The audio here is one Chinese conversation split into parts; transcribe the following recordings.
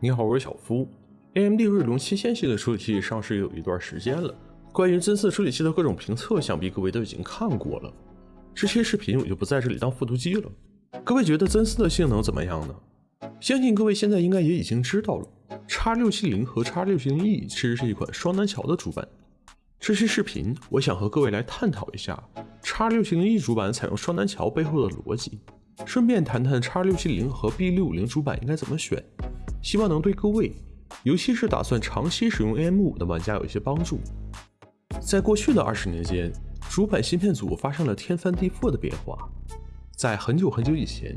你好，我是小夫。AMD 锐龙七千系列处理器上市有一段时间了，关于真四处理器的各种评测，想必各位都已经看过了。这些视频我就不在这里当复读机了。各位觉得真四的性能怎么样呢？相信各位现在应该也已经知道了，X 六七零和 X 六七零 E 其实是一款双南桥的主板。这期视频我想和各位来探讨一下 X 六七零 E 主板采用双南桥背后的逻辑，顺便谈谈 X 六七零和 B 六五零主板应该怎么选。希望能对各位，尤其是打算长期使用 AM5 的玩家有一些帮助。在过去的二十年间，主板芯片组发生了天翻地覆的变化。在很久很久以前，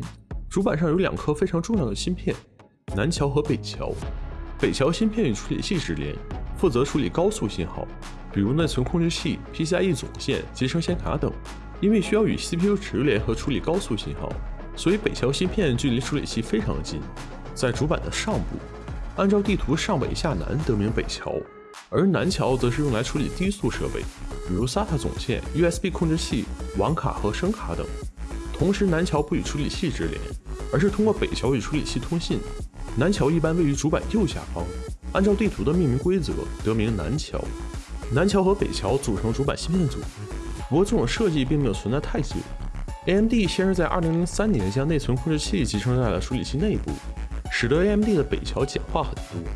主板上有两颗非常重要的芯片，南桥和北桥。北桥芯片与处理器直连，负责处理高速信号，比如内存控制器、PCIe 总线、集成显卡等。因为需要与 CPU 直连和处理高速信号，所以北桥芯片距离处理器非常近。在主板的上部，按照地图上北下南得名北桥，而南桥则是用来处理低速设备，比如 SATA 总线、USB 控制器、网卡和声卡等。同时，南桥不与处理器直连，而是通过北桥与处理器通信。南桥一般位于主板右下方，按照地图的命名规则得名南桥。南桥和北桥组成主板芯片组，不过这种设计并没有存在太久。AMD 先是在2003年将内存控制器集成在了处理器内部。使得 AMD 的北桥简化很多，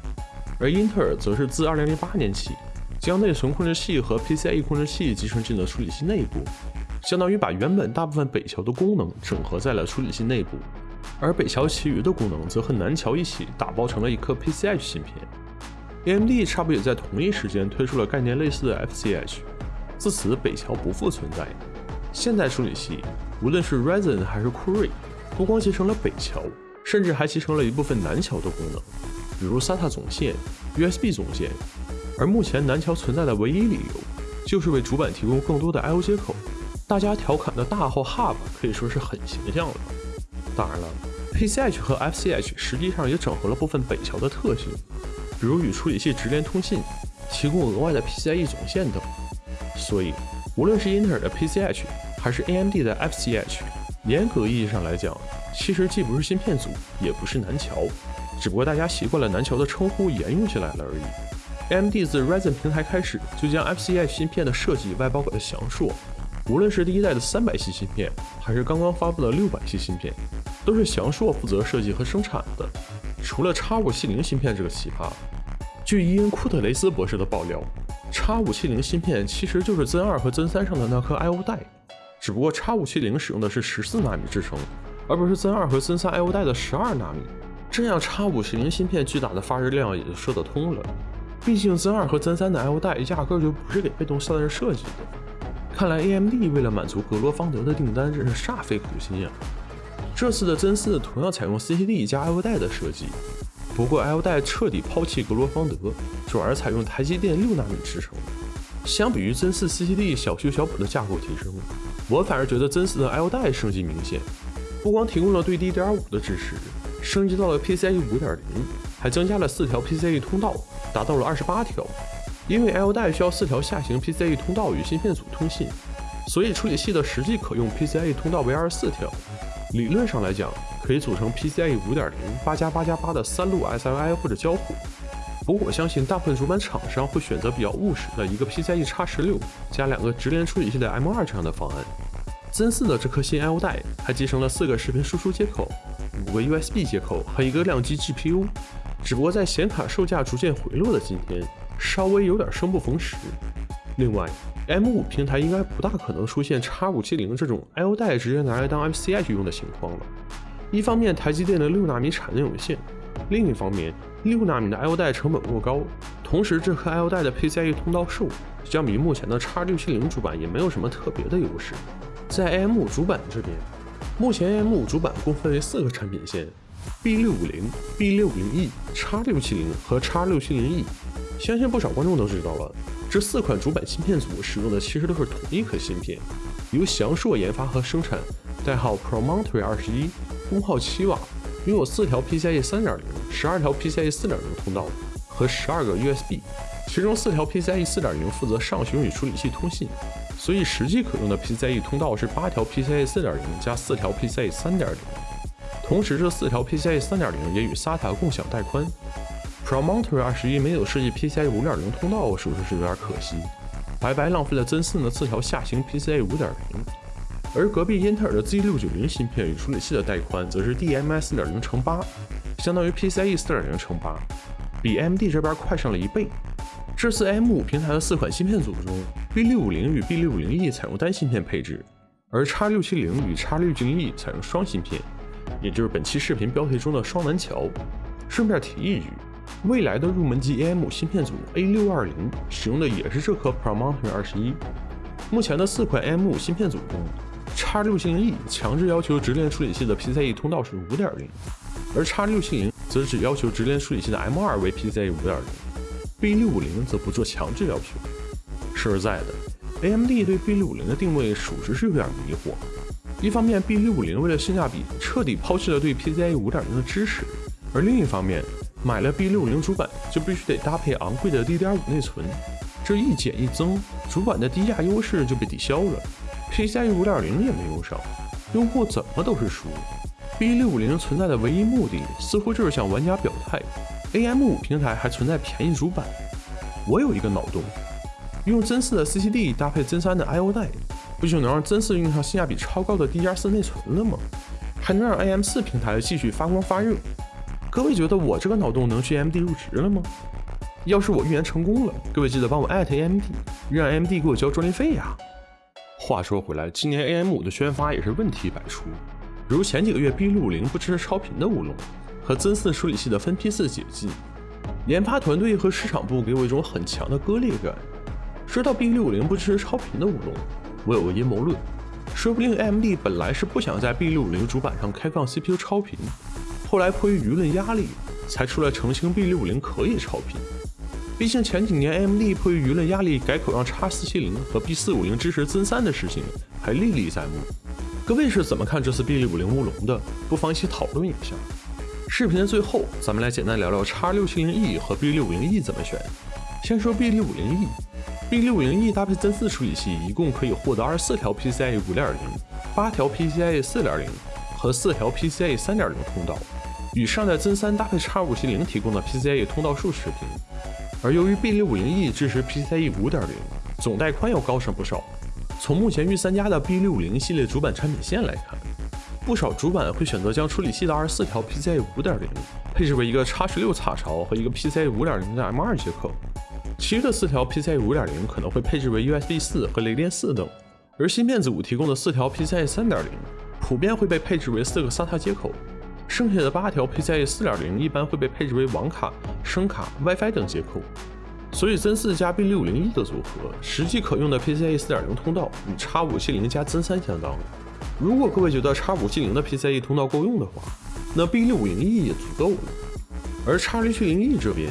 而英特尔则是自2008年起将内存控制器和 PCIe 控制器集成进了处理器内部，相当于把原本大部分北桥的功能整合在了处理器内部，而北桥其余的功能则和南桥一起打包成了一颗 PCH 芯片。AMD 差不多也在同一时间推出了概念类似的 FCH，自此北桥不复存在。现代处理器无论是 Ryzen 还是酷睿，不光集成了北桥。甚至还集成了一部分南桥的功能，比如 SATA 总线、USB 总线。而目前南桥存在的唯一理由，就是为主板提供更多的 I/O 接口。大家调侃的大号 Hub 可以说是很形象了。当然了，PCH 和 FCH 实际上也整合了部分北桥的特性，比如与处理器直连通信，提供额外的 PCIe 总线等。所以，无论是英特尔的 PCH 还是 AMD 的 FCH，严格意义上来讲，其实既不是芯片组，也不是南桥，只不过大家习惯了南桥的称呼，沿用起来了而已。AMD 自 Ryzen 平台开始就将 FCI 芯片的设计外包给了翔硕，无论是第一代的三百系芯片，还是刚刚发布的六百系芯片，都是翔硕负责设计和生产的。除了 X 五七零芯片这个奇葩，据伊恩库特雷斯博士的爆料，X 五七零芯片其实就是 Zen 二和 Zen 三上的那颗 I/O 带，只不过 X 五七零使用的是十四纳米制程。而不是 Zen 二和 Zen 三 I/O 带的十二纳米，这样 X 五十零芯片巨大的发热量也就说得通了。毕竟 Zen 二和 Zen 三的 I/O 带压根就不是给被动散热设计的。看来 AMD 为了满足格罗方德的订单，真是煞费苦心呀。这次的 Zen 四同样采用 CCD 加 I/O 带的设计，不过 I/O 带彻底抛弃格罗方德，转而采用台积电六纳米制程。相比于 Zen 四 CCD 小修小补的架构提升，我反而觉得 Zen 四的 I/O 带升级明显。不光提供了对 DDR5 的支持，升级到了 PCIe 5.0，还增加了四条 PCIe 通道，达到了二十八条。因为 L 带需要四条下行 PCIe 通道与芯片组通信，所以处理器的实际可用 PCIe 通道为二十四条。理论上来讲，可以组成 PCIe 5.0八加八加八的三路 SLI 或者交互。不过我相信大部分主板厂商会选择比较务实的一个 PCIe X16 加两个直连处理器的 M2 这样的方案。Zen 四的这颗新 I/O 带还集成了四个视频输出接口、五个 USB 接口和一个亮机 GPU，只不过在显卡售价逐渐回落的今天，稍微有点生不逢时。另外，M5 平台应该不大可能出现 X570 这种 I/O 带直接拿来当 FCI 去用的情况了。一方面，台积电的六纳米产能有限；另一方面，六纳米的 I/O 带成本过高，同时这颗 I/O 带的 PCIe 通道数相比目前的 X670 主板也没有什么特别的优势。在 AM5 主板这边，目前 AM5 主板共分为四个产品线：B650、B650E、X670 和 X670E。相信不少观众都知道了，这四款主板芯片组使用的其实都是同一颗芯片，由翔硕研发和生产，代号 Promontory 21，功耗七瓦，拥有四条 PCIe 3.0、十二条 PCIe 4.0通道和十二个 USB，其中四条 PCIe 4.0负责上行与处理器通信。所以实际可用的 PCIe 通道是八条 PCIe 4.0加四条 PCIe 3.0。同时，这四条 PCIe 3.0也与 SATA 共享带宽。Promontory 21没有设计 PCIe 5.0通道，属实是有点可惜，白白浪费了真四的四条下行 PCIe 5.0。而隔壁英特尔的 Z690 芯片与处理器的带宽则是 DMI 4.0乘8，相当于 PCIe 4.0乘8，比 AMD 这边快上了一倍。这次 M5 平台的四款芯片组中，B650 与 B650E 采用单芯片配置，而 X670 与 X690E 采用双芯片，也就是本期视频标题中的双南桥。顺便提一句。未来的入门级 AM5 芯片组 A620 使用的也是这颗 Promontory 21。目前的四款 AM5 芯片组中，X670E 强制要求直连处理器的 PCIe 通道是5.0，而 X670 则只要求直连处理器的 M2 为 PCIe 5.0，B650 则不做强制要求。说实在的，AMD 对 B650 的定位属实是有点迷惑。一方面，B650 为了性价比彻底抛弃了对 PCIe 5.0的支持，而另一方面，买了 B650 主板就必须得搭配昂贵的 DDR5 内存，这一减一增，主板的低价优势就被抵消了，PCIe 5.0也没用上，用户怎么都是输。B650 存在的唯一目的似乎就是向玩家表态，AM5 平台还存在便宜主板。我有一个脑洞，用真四的 CCD 搭配真三的 I/O 带，不就能让真四用上性价比超高的 DDR4 内存了吗？还能让 AM4 平台继续发光发热。各位觉得我这个脑洞能去 AMD 入职了吗？要是我预言成功了，各位记得帮我艾特 AMD，让 AMD 给我交专利费呀。话说回来，今年 AM5 的宣发也是问题百出，如前几个月 B650 不支持超频的乌龙，和真四处理器的分批次解禁，研发团队和市场部给我一种很强的割裂感。说到 B650 不支持超频的乌龙，我有个阴谋论，说不定 AMD 本来是不想在 B650 主板上开放 CPU 超频。后来迫于舆论压力，才出来澄清 B650 可以超频。毕竟前几年 AMD 迫于舆论压力改口让 X470 和 B450 支持增三的事情还历历在目。各位是怎么看这次 B650 乌龙的？不妨一起讨论一下。视频的最后，咱们来简单聊聊 X670E 和 B650E 怎么选。先说 B650E 搭配增四处理器，一共可以获得二十四条 PCIe 5.0、八条 PCIe 4.0和四条 PCIe 3.0通道。与上代增三搭配 X570 提供的 PCIe 通道数持平，而由于 B650E 支持 PCIe 5.0，总带宽要高上不少。从目前御三家的 B650 系列主板产品线来看，不少主板会选择将处理器的二十四条 PCIe 5.0配置为一个 X16 插槽和一个 PCIe 5.0的 M2 接口，其余的四条 PCIe 5.0可能会配置为 USB 四和雷电四等，而芯片组提供的四条 PCIe 3.0普遍会被配置为四个 SATA 接口。剩下的八条 PCIe 4.0一般会被配置为网卡、声卡、WiFi 等接口，所以增四加 B650E 的组合，实际可用的 PCIe 4.0通道与 X570 加增三相当。如果各位觉得 X570 的 PCIe 通道够用的话，那 B650E 也足够了。而 X670E 这边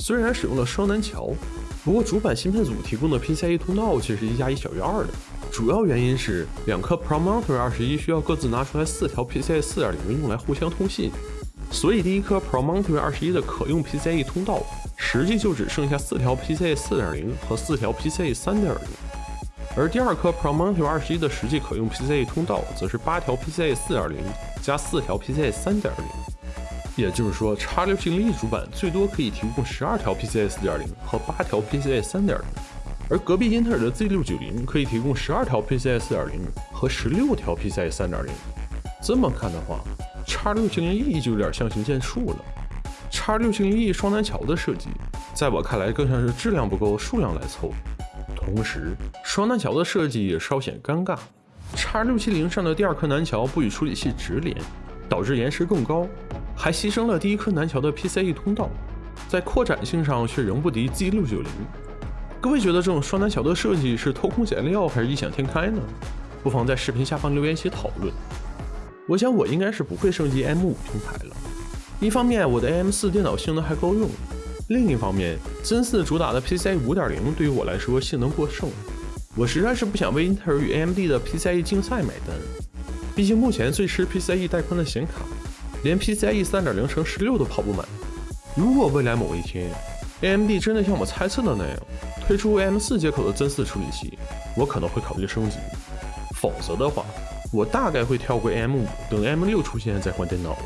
虽然使用了双南桥，不过主板芯片组提供的 PCIe 通道却是一加一小于二的。主要原因是两颗 Promontory 21需要各自拿出来四条 PCIe 4.0用来互相通信，所以第一颗 Promontory 21的可用 PCIe 通道实际就只剩下四条 PCIe 4.0和四条 PCIe 3.0，而第二颗 Promontory 21的实际可用 PCIe 通道则是八条 PCIe 4.0加四条 PCIe 3.0，也就是说 X670E 主板最多可以提供十二条 PCIe 4.0和八条 PCIe 3.0。而隔壁英特尔的 Z690 可以提供十二条 PCIe 4.0和十六条 PCIe 3.0。这么看的话，X670E 就有点相形见绌了。X670E 双南桥的设计，在我看来更像是质量不够，数量来凑。同时，双南桥的设计也稍显尴尬。X670 上的第二颗南桥不与处理器直连，导致延时更高，还牺牲了第一颗南桥的 PCIe 通道，在扩展性上却仍不敌 Z690。各位觉得这种双南桥的设计是偷工减料还是异想天开呢？不妨在视频下方留言一起讨论。我想我应该是不会升级 M5 平台了。一方面我的 AM4 电脑性能还够用，另一方面真四主打的 PCIe 5.0对于我来说性能过剩，我实在是不想为英特尔与 AMD 的 PCIe 竞赛买单。毕竟目前最吃 PCIe 带宽的显卡，连 PCIe 3.0乘16都跑不满。如果未来某一天 AMD 真的像我猜测的那样，推出 M4 接口的真四处理器，我可能会考虑升级。否则的话，我大概会跳过 AM5，，等 M6 出现再换电脑了。